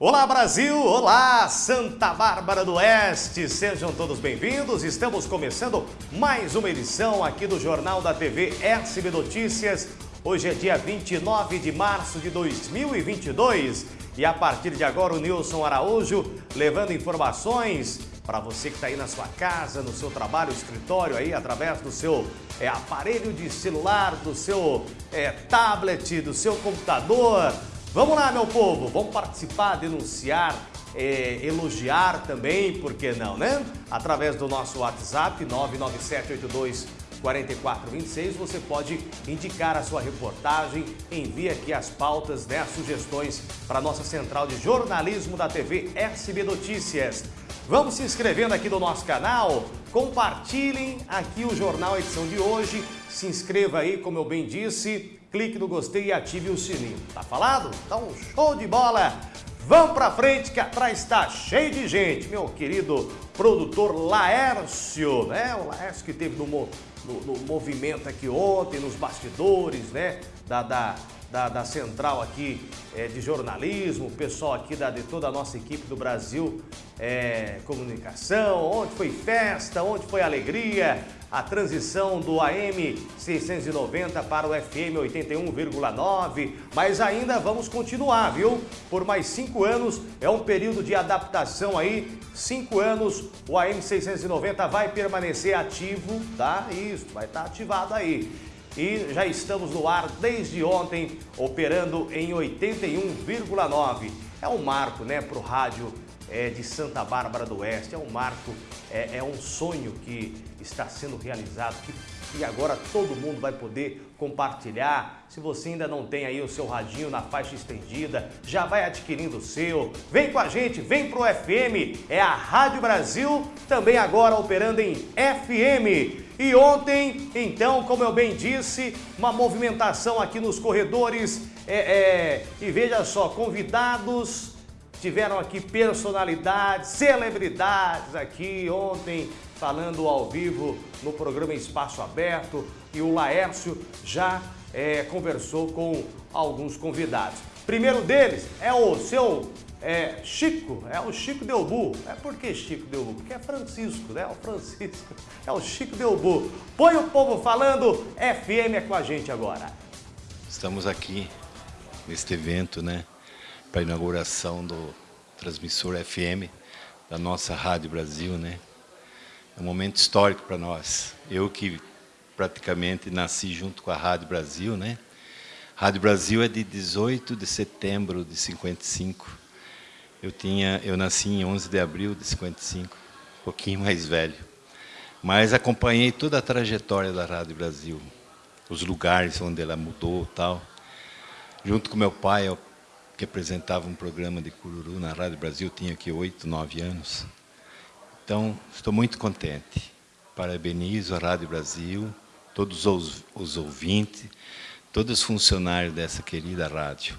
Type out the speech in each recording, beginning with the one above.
Olá Brasil, olá Santa Bárbara do Oeste, sejam todos bem-vindos. Estamos começando mais uma edição aqui do Jornal da TV SB Notícias. Hoje é dia 29 de março de 2022 e a partir de agora o Nilson Araújo levando informações para você que está aí na sua casa, no seu trabalho, escritório aí, através do seu é, aparelho de celular, do seu é, tablet, do seu computador, Vamos lá, meu povo, vamos participar, denunciar, é, elogiar também, por que não, né? Através do nosso WhatsApp 99782 4426, você pode indicar a sua reportagem, envie aqui as pautas, né, as sugestões para a nossa central de jornalismo da TV SB Notícias. Vamos se inscrevendo aqui no nosso canal, compartilhem aqui o jornal edição de hoje, se inscreva aí, como eu bem disse, clique no gostei e ative o sininho. Tá falado? Então, show de bola! Vamos pra frente que atrás está cheio de gente. Meu querido produtor Laércio, né? O Laércio que teve no, no, no movimento aqui ontem, nos bastidores, né? Da, da, da, da central aqui é, de jornalismo, o pessoal aqui da, de toda a nossa equipe do Brasil é, Comunicação, onde foi festa, onde foi alegria, a transição do AM 690 para o FM 81,9, mas ainda vamos continuar, viu? Por mais cinco anos, é um período de adaptação aí, cinco anos, o AM 690 vai permanecer ativo, tá? Isso, vai estar ativado aí. E já estamos no ar desde ontem, operando em 81,9. É um marco, né, para o rádio é, de Santa Bárbara do Oeste. É um marco, é, é um sonho que está sendo realizado, que, e agora todo mundo vai poder compartilhar. Se você ainda não tem aí o seu radinho na faixa estendida, já vai adquirindo o seu. Vem com a gente, vem pro FM. É a Rádio Brasil, também agora operando em FM. E ontem, então, como eu bem disse, uma movimentação aqui nos corredores. É, é, e veja só, convidados Tiveram aqui personalidades, celebridades aqui ontem falando ao vivo no programa Espaço Aberto e o Laércio já é, conversou com alguns convidados. Primeiro deles é o seu é, Chico, é o Chico Delbu. É por que Chico Delbu? Porque é Francisco, né? O Francisco é o Chico Delbu. Põe o povo falando, FM é com a gente agora. Estamos aqui neste evento, né? para a inauguração do transmissor FM da nossa Rádio Brasil, né? É um momento histórico para nós. Eu que praticamente nasci junto com a Rádio Brasil, né? Rádio Brasil é de 18 de setembro de 55. Eu tinha, eu nasci em 11 de abril de 55, um pouquinho mais velho. Mas acompanhei toda a trajetória da Rádio Brasil, os lugares onde ela mudou, tal. Junto com meu pai, eu que apresentava um programa de cururu na Rádio Brasil, tinha aqui oito, nove anos. Então, estou muito contente. Parabenizo a Rádio Brasil, todos os, os ouvintes, todos os funcionários dessa querida rádio.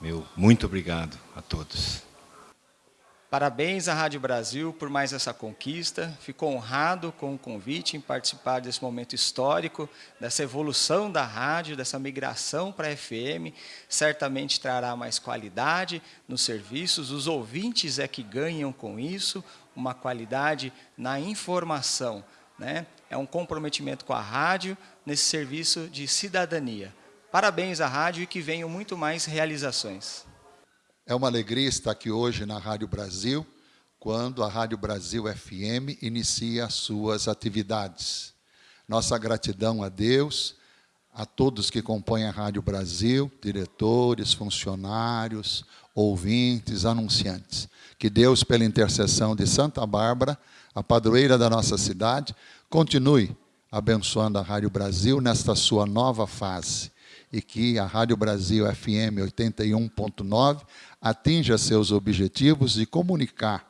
Meu muito obrigado a todos. Parabéns à Rádio Brasil por mais essa conquista. Fico honrado com o convite em participar desse momento histórico, dessa evolução da rádio, dessa migração para a FM. Certamente trará mais qualidade nos serviços. Os ouvintes é que ganham com isso, uma qualidade na informação. Né? É um comprometimento com a rádio nesse serviço de cidadania. Parabéns à rádio e que venham muito mais realizações. É uma alegria estar aqui hoje na Rádio Brasil, quando a Rádio Brasil FM inicia as suas atividades. Nossa gratidão a Deus, a todos que compõem a Rádio Brasil, diretores, funcionários, ouvintes, anunciantes. Que Deus, pela intercessão de Santa Bárbara, a padroeira da nossa cidade, continue abençoando a Rádio Brasil nesta sua nova fase e que a Rádio Brasil FM 81.9 atinja seus objetivos de comunicar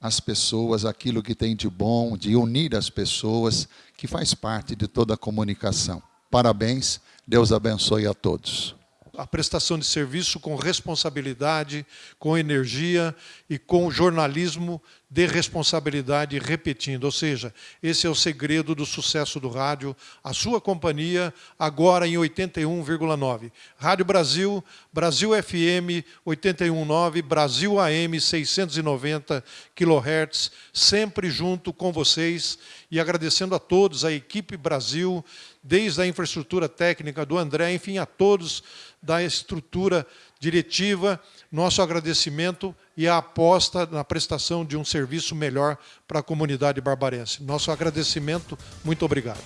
às pessoas aquilo que tem de bom, de unir as pessoas, que faz parte de toda a comunicação. Parabéns, Deus abençoe a todos. A prestação de serviço com responsabilidade, com energia e com jornalismo de responsabilidade repetindo. Ou seja, esse é o segredo do sucesso do rádio, a sua companhia, agora em 81,9. Rádio Brasil, Brasil FM 81,9, Brasil AM 690 kHz, sempre junto com vocês e agradecendo a todos, a equipe Brasil, desde a infraestrutura técnica do André, enfim, a todos da estrutura diretiva, nosso agradecimento e a aposta na prestação de um serviço melhor para a comunidade barbarense. Nosso agradecimento, muito obrigado.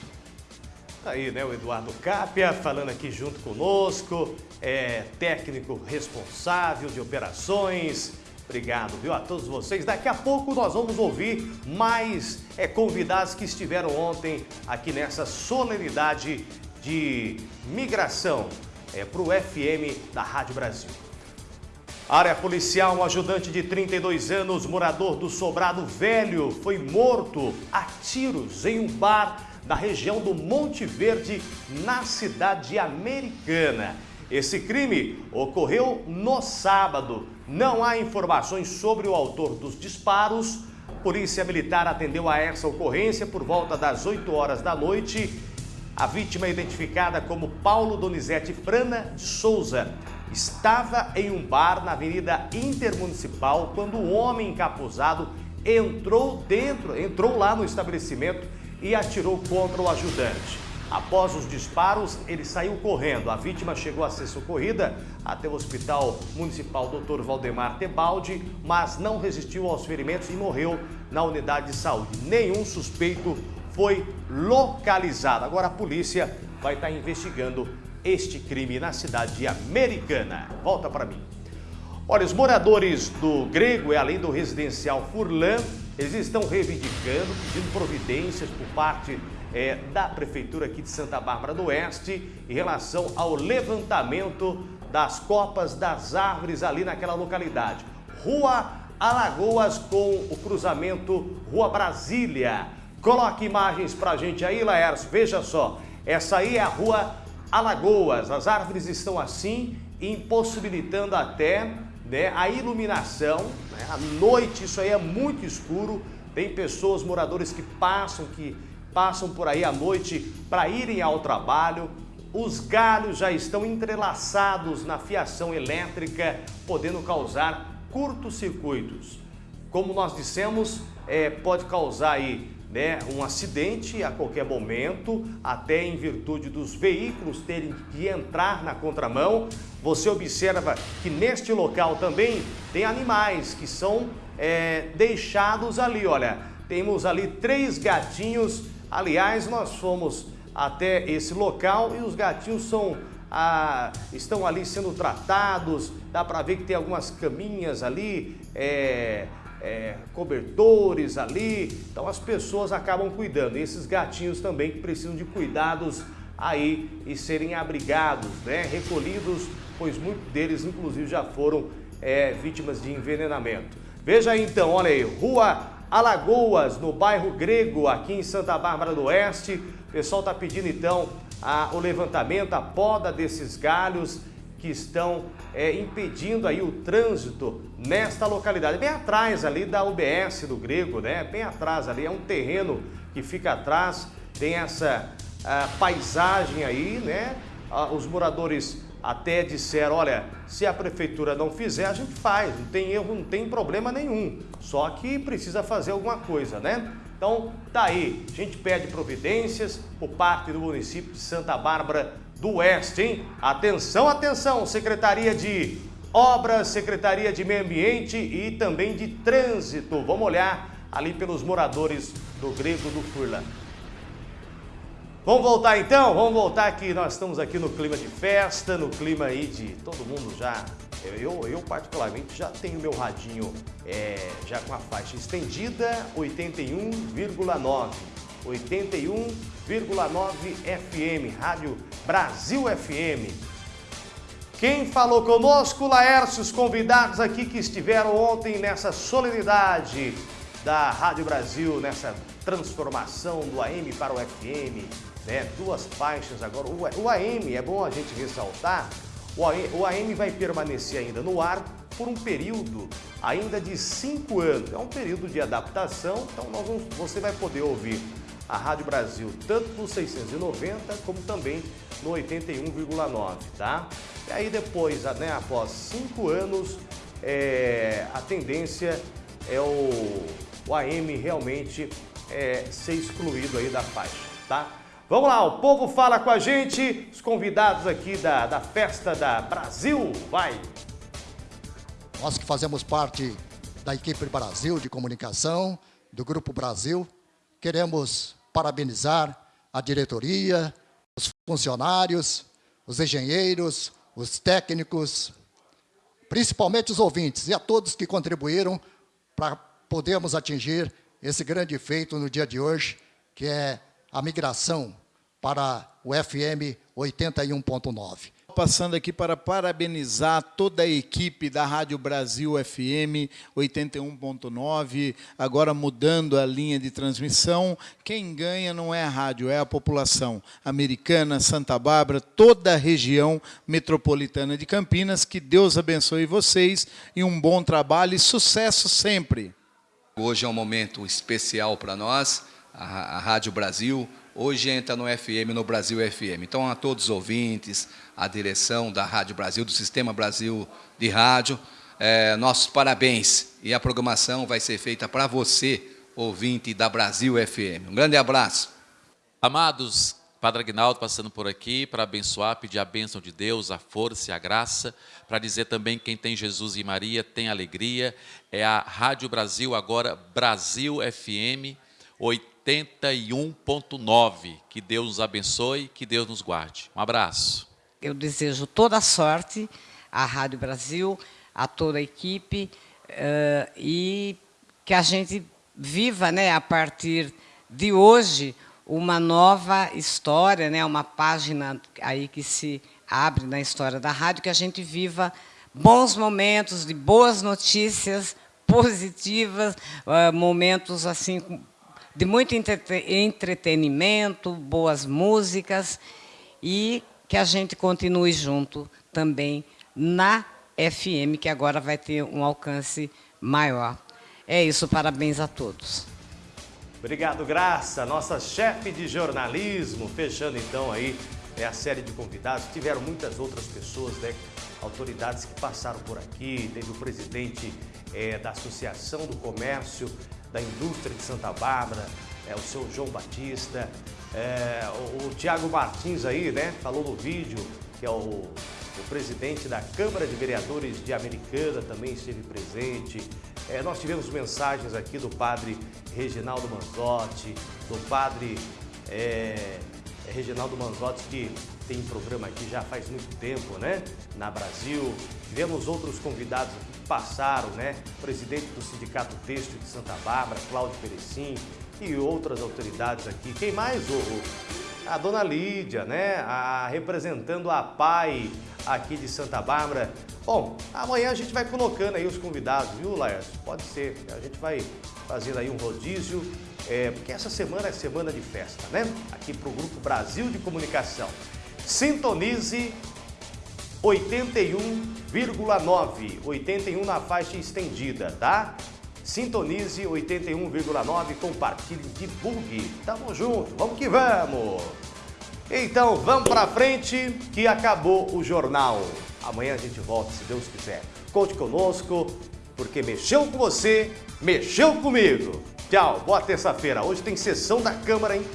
Tá aí, né, o Eduardo Capia falando aqui junto conosco, é técnico responsável de operações. Obrigado, viu, a todos vocês. Daqui a pouco nós vamos ouvir mais é, convidados que estiveram ontem aqui nessa solenidade de migração é, para o FM da Rádio Brasil. Área policial, um ajudante de 32 anos, morador do Sobrado Velho, foi morto a tiros em um bar na região do Monte Verde, na cidade americana. Esse crime ocorreu no sábado. Não há informações sobre o autor dos disparos. Polícia Militar atendeu a essa ocorrência por volta das 8 horas da noite. A vítima identificada como Paulo Donizete Frana de Souza estava em um bar na Avenida Intermunicipal quando um homem encapuzado entrou dentro, entrou lá no estabelecimento e atirou contra o ajudante. Após os disparos, ele saiu correndo. A vítima chegou a ser socorrida até o Hospital Municipal Dr. Valdemar Tebaldi, mas não resistiu aos ferimentos e morreu na unidade de saúde. Nenhum suspeito foi localizado. Agora a polícia vai estar investigando este crime na cidade americana. Volta para mim. Olha, os moradores do Grego e além do residencial Furlan, eles estão reivindicando, pedindo providências por parte é, da Prefeitura aqui de Santa Bárbara do Oeste em relação ao levantamento das copas das árvores ali naquela localidade. Rua Alagoas com o cruzamento Rua Brasília. Coloque imagens para a gente aí, Laércio. Veja só, essa aí é a Rua Alagoas. As árvores estão assim, impossibilitando até né, a iluminação. Né? À noite isso aí é muito escuro. Tem pessoas, moradores que passam, que passam por aí à noite para irem ao trabalho. Os galhos já estão entrelaçados na fiação elétrica, podendo causar curtos-circuitos. Como nós dissemos, é, pode causar aí né, um acidente a qualquer momento, até em virtude dos veículos terem que entrar na contramão. Você observa que neste local também tem animais que são é, deixados ali. Olha, temos ali três gatinhos. Aliás, nós fomos até esse local e os gatinhos são ah, estão ali sendo tratados. Dá para ver que tem algumas caminhas ali. É, é, cobertores ali, então as pessoas acabam cuidando. E esses gatinhos também que precisam de cuidados aí e serem abrigados, né, recolhidos, pois muitos deles inclusive já foram é, vítimas de envenenamento. Veja aí então, olha aí, Rua Alagoas, no bairro Grego, aqui em Santa Bárbara do Oeste. O pessoal está pedindo então a, o levantamento, a poda desses galhos que estão é, impedindo aí o trânsito nesta localidade. Bem atrás ali da UBS do Grego, né? Bem atrás ali, é um terreno que fica atrás, tem essa paisagem aí, né? Os moradores até disseram, olha, se a prefeitura não fizer, a gente faz, não tem erro, não tem problema nenhum. Só que precisa fazer alguma coisa, né? Então, tá aí, a gente pede providências por parte do município de Santa Bárbara do Oeste, hein? Atenção, atenção, Secretaria de Obras, Secretaria de Meio Ambiente e também de Trânsito. Vamos olhar ali pelos moradores do Grego do Furlan. Vamos voltar então? Vamos voltar que nós estamos aqui no clima de festa, no clima aí de todo mundo já... Eu, eu particularmente já tenho meu radinho é, já com a faixa estendida, 81,9. 81,9 FM, Rádio Brasil FM. Quem falou conosco, Laércio, os convidados aqui que estiveram ontem nessa solenidade da Rádio Brasil, nessa transformação do AM para o FM, né? Duas faixas agora. O AM, é bom a gente ressaltar, O AM vai permanecer ainda no ar por um período ainda de cinco anos. É um período de adaptação, então vamos, você vai poder ouvir a Rádio Brasil tanto no 690 como também no 81,9, tá? E aí depois, né, após cinco anos, é, a tendência é o, o AM realmente é, ser excluído aí da faixa, tá? Vamos lá, o povo fala com a gente, os convidados aqui da, da festa da Brasil, vai! Nós que fazemos parte da equipe Brasil de comunicação, do Grupo Brasil, queremos parabenizar a diretoria, os funcionários, os engenheiros, os técnicos, principalmente os ouvintes e a todos que contribuíram para podermos atingir esse grande feito no dia de hoje, que é a migração para o FM 81.9 passando aqui para parabenizar toda a equipe da Rádio Brasil FM 81.9, agora mudando a linha de transmissão. Quem ganha não é a rádio, é a população americana, Santa Bárbara, toda a região metropolitana de Campinas. Que Deus abençoe vocês e um bom trabalho e sucesso sempre. Hoje é um momento especial para nós, a, a Rádio Brasil, hoje entra no FM, no Brasil FM. Então, a todos os ouvintes, a direção da Rádio Brasil, do Sistema Brasil de Rádio, é, nossos parabéns. E a programação vai ser feita para você, ouvinte da Brasil FM. Um grande abraço. Amados, Padre Agnaldo passando por aqui para abençoar, pedir a bênção de Deus, a força e a graça, para dizer também quem tem Jesus e Maria tem alegria. É a Rádio Brasil, agora Brasil FM 80. 81.9. Que Deus nos abençoe, que Deus nos guarde. Um abraço. Eu desejo toda a sorte à Rádio Brasil, a toda a equipe, uh, e que a gente viva, né, a partir de hoje, uma nova história, né, uma página aí que se abre na história da rádio, que a gente viva bons momentos de boas notícias positivas, uh, momentos assim de muito entretenimento, boas músicas e que a gente continue junto também na FM, que agora vai ter um alcance maior. É isso, parabéns a todos. Obrigado, Graça, nossa chefe de jornalismo, fechando então aí é, a série de convidados. Tiveram muitas outras pessoas, né, autoridades que passaram por aqui, teve o presidente é, da Associação do Comércio da indústria de Santa Bárbara, é, o seu João Batista, é, o, o Tiago Martins aí, né, falou no vídeo, que é o, o, presidente da Câmara de Vereadores de Americana, também esteve presente. É, nós tivemos mensagens aqui do padre Reginaldo Manzotti, do padre é, Reginaldo Manzotti, que tem programa aqui já faz muito tempo, né, na Brasil. Tivemos outros convidados aqui passaram, né? Presidente do Sindicato Têxtil de Santa Bárbara, Cláudio Perecim e outras autoridades aqui. Quem mais? O, a dona Lídia, né? A, representando a PAI aqui de Santa Bárbara. Bom, amanhã a gente vai colocando aí os convidados, viu, Laércio? Pode ser. A gente vai fazendo aí um rodízio, é, porque essa semana é semana de festa, né? Aqui para o Grupo Brasil de Comunicação. Sintonize 81,9, 81 na faixa estendida, tá? Sintonize 81,9, compartilhe, divulgue. Tamo junto, vamos que vamos! Então, vamos pra frente que acabou o jornal. Amanhã a gente volta, se Deus quiser. Conte conosco, porque mexeu com você, mexeu comigo. Tchau, boa terça-feira. Hoje tem sessão da Câmara, hein?